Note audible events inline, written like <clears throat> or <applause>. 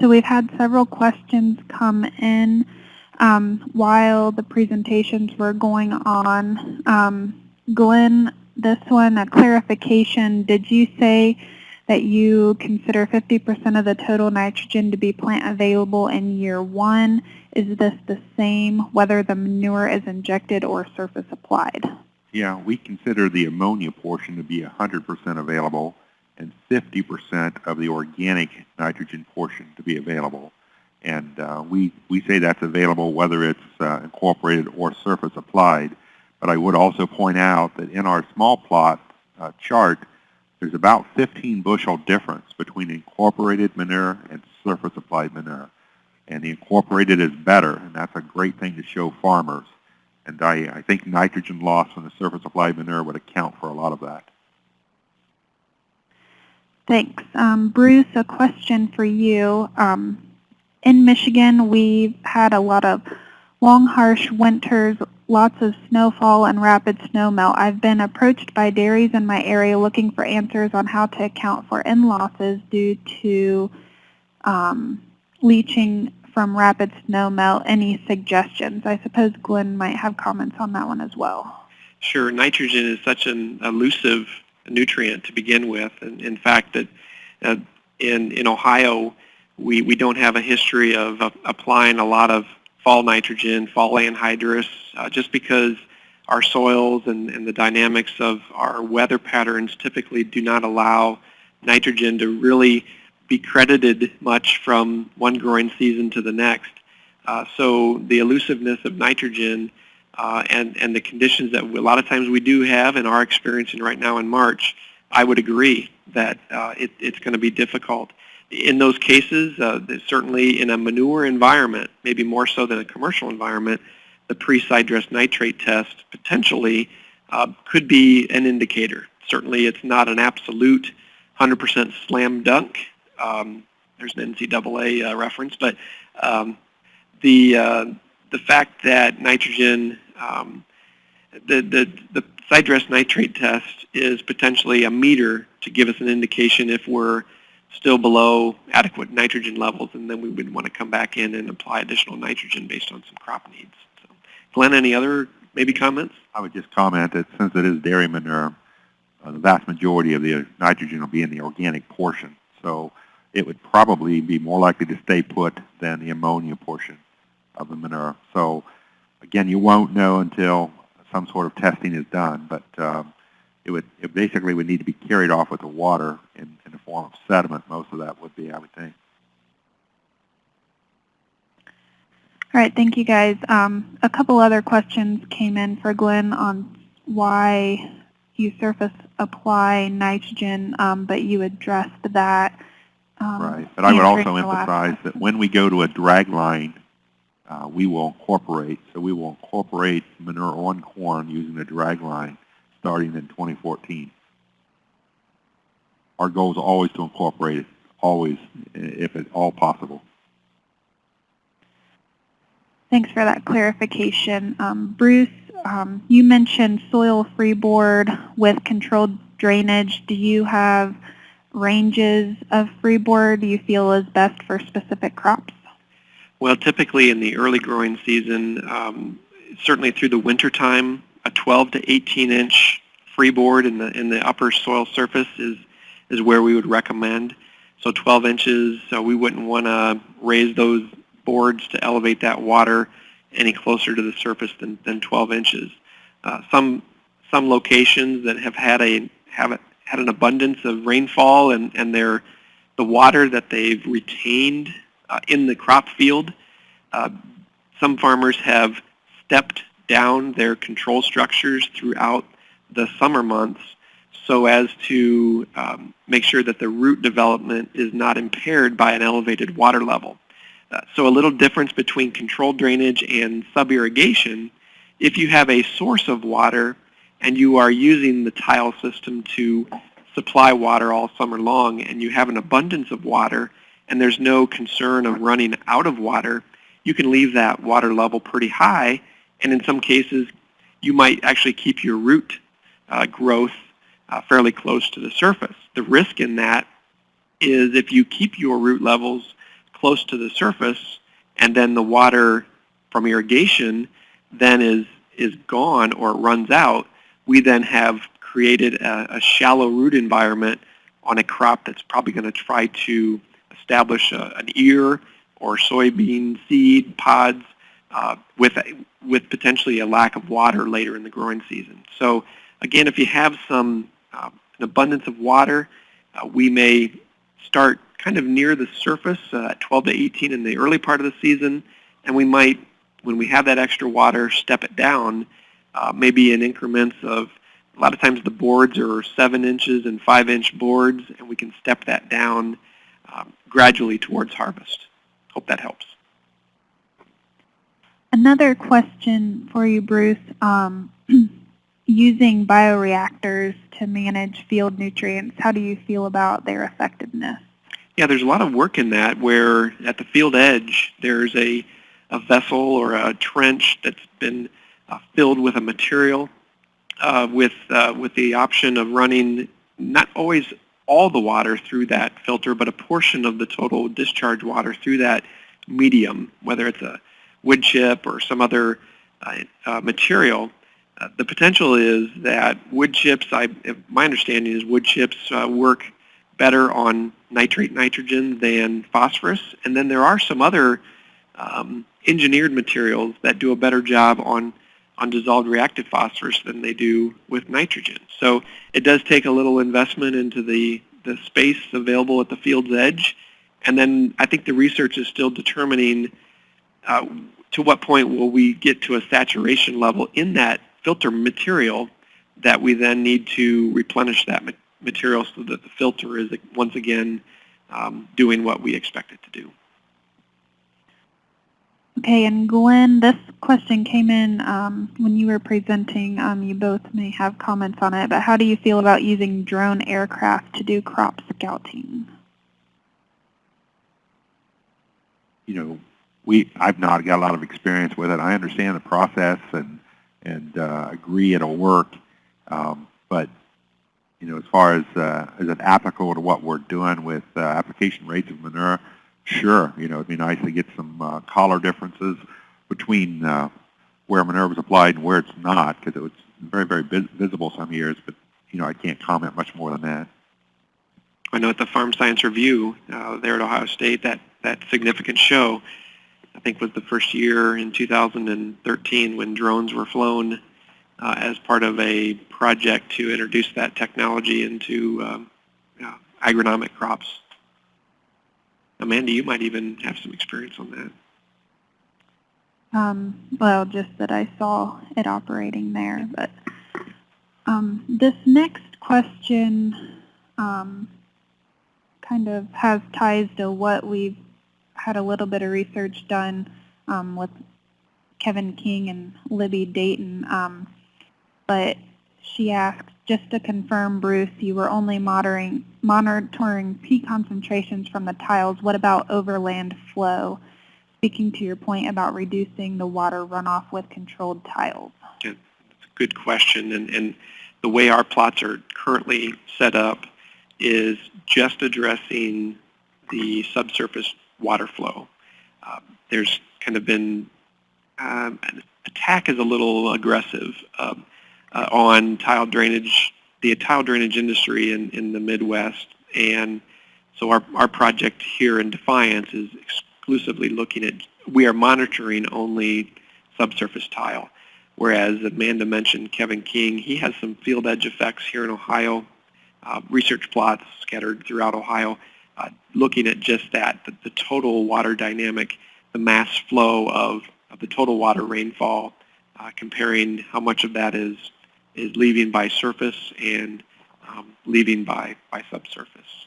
So we've had several questions come in um, while the presentations were going on. Um, Glenn, this one, a clarification. Did you say that you consider 50% of the total nitrogen to be plant available in year one? Is this the same whether the manure is injected or surface applied? Yeah, we consider the ammonia portion to be 100% available and 50% of the organic nitrogen portion to be available. And uh, we, we say that's available whether it's uh, incorporated or surface applied. But I would also point out that in our small plot uh, chart, there's about 15 bushel difference between incorporated manure and surface applied manure. And the incorporated is better, and that's a great thing to show farmers. And I, I think nitrogen loss from the surface applied manure would account for a lot of that. Thanks. Um, Bruce, a question for you. Um, in Michigan, we've had a lot of long, harsh winters, lots of snowfall and rapid snowmelt. I've been approached by dairies in my area looking for answers on how to account for N losses due to um, leaching from rapid snowmelt. Any suggestions? I suppose Glenn might have comments on that one as well. Sure. Nitrogen is such an elusive nutrient to begin with. And in fact, that uh, in in Ohio, we we don't have a history of uh, applying a lot of fall nitrogen, fall anhydrous, uh, just because our soils and, and the dynamics of our weather patterns typically do not allow nitrogen to really be credited much from one growing season to the next. Uh, so the elusiveness of nitrogen uh, and, and the conditions that a lot of times we do have and are experiencing right now in March, I would agree that uh, it, it's going to be difficult. In those cases, uh, certainly in a manure environment, maybe more so than a commercial environment, the pre-side dress nitrate test potentially uh, could be an indicator. Certainly it's not an absolute 100% slam dunk. Um, there's an NCAA uh, reference, but um, the, uh, the fact that nitrogen um, the, the, the sidedress nitrate test is potentially a meter to give us an indication if we're still below adequate nitrogen levels, and then we would want to come back in and apply additional nitrogen based on some crop needs. So, Glenn, any other maybe comments? I would just comment that since it is dairy manure, uh, the vast majority of the nitrogen will be in the organic portion. So it would probably be more likely to stay put than the ammonia portion of the manure. So again, you won't know until some sort of testing is done, but um, it would it basically would need to be carried off with the water in, in the form of sediment. Most of that would be, I would think. All right, thank you guys. Um, a couple other questions came in for Glenn on why you surface apply nitrogen, um, but you addressed that. Um, right, but I would also emphasize that when we go to a drag line uh, we will incorporate. So we will incorporate manure on corn using the drag line starting in 2014. Our goal is always to incorporate it, always, if at all possible. Thanks for that clarification. Um, Bruce, um, you mentioned soil freeboard with controlled drainage. Do you have ranges of freeboard you feel is best for specific crops? Well, typically in the early growing season, um, certainly through the winter time, a 12 to 18 inch freeboard in the in the upper soil surface is is where we would recommend. So 12 inches, so we wouldn't want to raise those boards to elevate that water any closer to the surface than, than 12 inches. Uh, some some locations that have had a have had an abundance of rainfall and and their the water that they've retained uh, in the crop field. Uh, some farmers have stepped down their control structures throughout the summer months so as to um, make sure that the root development is not impaired by an elevated water level. Uh, so a little difference between controlled drainage and sub-irrigation, if you have a source of water and you are using the tile system to supply water all summer long and you have an abundance of water, and there's no concern of running out of water, you can leave that water level pretty high, and in some cases, you might actually keep your root uh, growth uh, fairly close to the surface. The risk in that is if you keep your root levels close to the surface, and then the water from irrigation then is is gone or runs out, we then have created a, a shallow root environment on a crop that's probably going to try to establish a, an ear or soybean seed pods uh, with, a, with potentially a lack of water later in the growing season. So again, if you have some uh, an abundance of water, uh, we may start kind of near the surface uh, at 12 to 18 in the early part of the season, and we might, when we have that extra water, step it down, uh, maybe in increments of a lot of times the boards are 7 inches and 5 inch boards, and we can step that down um, gradually towards harvest. Hope that helps. Another question for you, Bruce. Um, <clears throat> using bioreactors to manage field nutrients, how do you feel about their effectiveness? Yeah, there's a lot of work in that where at the field edge there's a, a vessel or a trench that's been uh, filled with a material uh, with, uh, with the option of running not always all the water through that filter, but a portion of the total discharge water through that medium, whether it's a wood chip or some other uh, uh, material. Uh, the potential is that wood chips, I, my understanding is wood chips uh, work better on nitrate nitrogen than phosphorus. And then there are some other um, engineered materials that do a better job on on dissolved reactive phosphorus than they do with nitrogen. So it does take a little investment into the, the space available at the field's edge. And then I think the research is still determining uh, to what point will we get to a saturation level in that filter material that we then need to replenish that material so that the filter is once again um, doing what we expect it to do. Okay, and Glenn, this question came in um, when you were presenting. Um, you both may have comments on it, but how do you feel about using drone aircraft to do crop scouting? You know, we I've not got a lot of experience with it. I understand the process and and uh, agree it'll work, um, but you know, as far as uh, as it applicable to what we're doing with uh, application rates of manure, Sure, you know, it'd be nice to get some uh, color differences between uh, where manure was applied and where it's not, because it was very, very visible some years, but, you know, I can't comment much more than that. I know at the Farm Science Review uh, there at Ohio State, that, that significant show, I think was the first year in 2013 when drones were flown uh, as part of a project to introduce that technology into um, agronomic crops. Amanda, you might even have some experience on that. Um, well, just that I saw it operating there. But um, this next question um, kind of has ties to what we've had a little bit of research done um, with Kevin King and Libby Dayton. Um, but she asked, just to confirm, Bruce, you were only monitoring, monitoring P concentrations from the tiles. What about overland flow? Speaking to your point about reducing the water runoff with controlled tiles. A good question. And, and the way our plots are currently set up is just addressing the subsurface water flow. Uh, there's kind of been, um, attack is a little aggressive. Um, uh, on tile drainage, the tile drainage industry in, in the Midwest. And so our, our project here in Defiance is exclusively looking at, we are monitoring only subsurface tile. Whereas Amanda mentioned Kevin King, he has some field edge effects here in Ohio, uh, research plots scattered throughout Ohio, uh, looking at just that, the, the, total water dynamic, the mass flow of, of the total water rainfall, uh, comparing how much of that is is leaving by surface and um, leaving by, by subsurface.